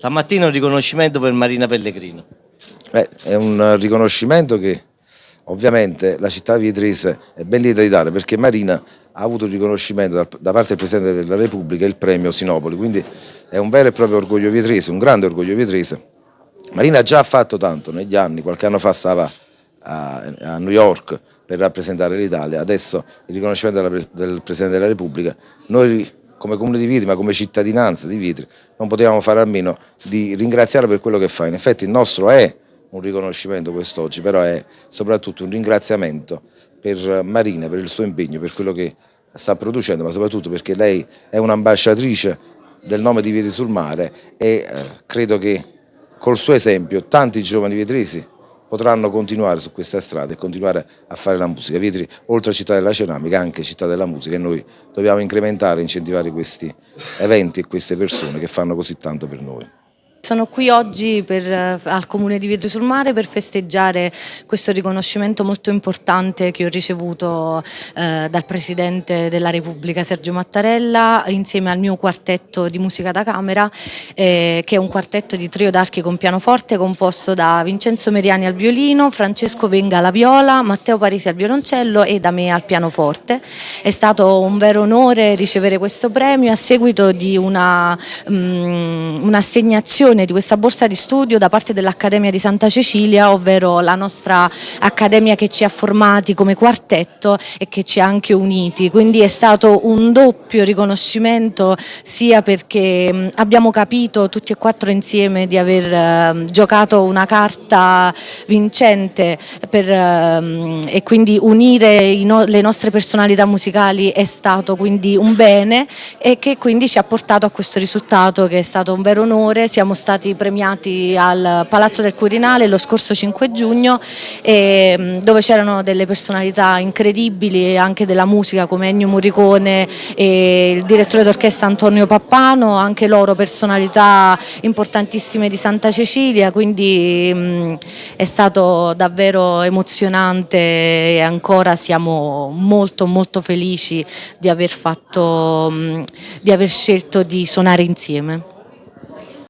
Stamattina un riconoscimento per Marina Pellegrino. Beh, è un riconoscimento che ovviamente la città di Vietrese è ben lieta di dare perché Marina ha avuto il riconoscimento da, parte del Presidente della Repubblica il premio Sinopoli, quindi è un vero e proprio orgoglio vietrese, un grande orgoglio vietrese. Marina ha già fatto tanto negli anni, qualche anno fa stava a, a New York per rappresentare l'Italia, adesso il riconoscimento della, del Presidente della Repubblica, noi come comune di Vitri ma come cittadinanza di Vitri non potevamo fare a meno di ringraziarla per quello che fa, in effetti il nostro è un riconoscimento quest'oggi, però è soprattutto un ringraziamento per Marina, per il suo impegno, per quello che sta producendo, ma soprattutto perché lei è un'ambasciatrice del nome di Vietri sul Mare e eh, credo che col suo esempio tanti giovani vietresi potranno continuare su questa strada e continuare a fare la musica. Vietri, oltre a città della ceramica, anche città della musica e noi dobbiamo incrementare e incentivare questi eventi e queste persone che fanno così tanto per noi. Sono qui oggi per, eh, al Comune di Vietri sul Mare per festeggiare questo riconoscimento molto importante che ho ricevuto eh, dal Presidente della Repubblica Sergio Mattarella insieme al mio quartetto di musica da camera eh, che è un quartetto di trio d'archi con pianoforte composto da Vincenzo Meriani al violino, Francesco Venga alla viola, Matteo Parisi al violoncello e da me al pianoforte. È stato un vero onore ricevere questo premio a seguito di mm, un'assegnazione un di questa borsa di studio da parte dell'Accademia di Santa Cecilia, ovvero la nostra accademia che ci ha formati come quartetto e che ci ha anche uniti, quindi è stato un doppio riconoscimento sia perché abbiamo capito tutti e quattro insieme di aver eh, giocato una carta vincente per, eh, e quindi unire le nostre personalità musicali è stato quindi un bene e che quindi ci ha portato a questo risultato che è stato un vero onore, siamo stati premiati al Palazzo del Quirinale lo scorso 5 giugno e, dove c'erano delle personalità incredibili anche della musica come Ennio Morricone e il direttore d'orchestra Antonio Pappano, anche loro personalità importantissime di Santa Cecilia, quindi mh, è stato davvero emozionante e ancora siamo molto molto felici di aver, fatto, mh, di aver scelto di suonare insieme.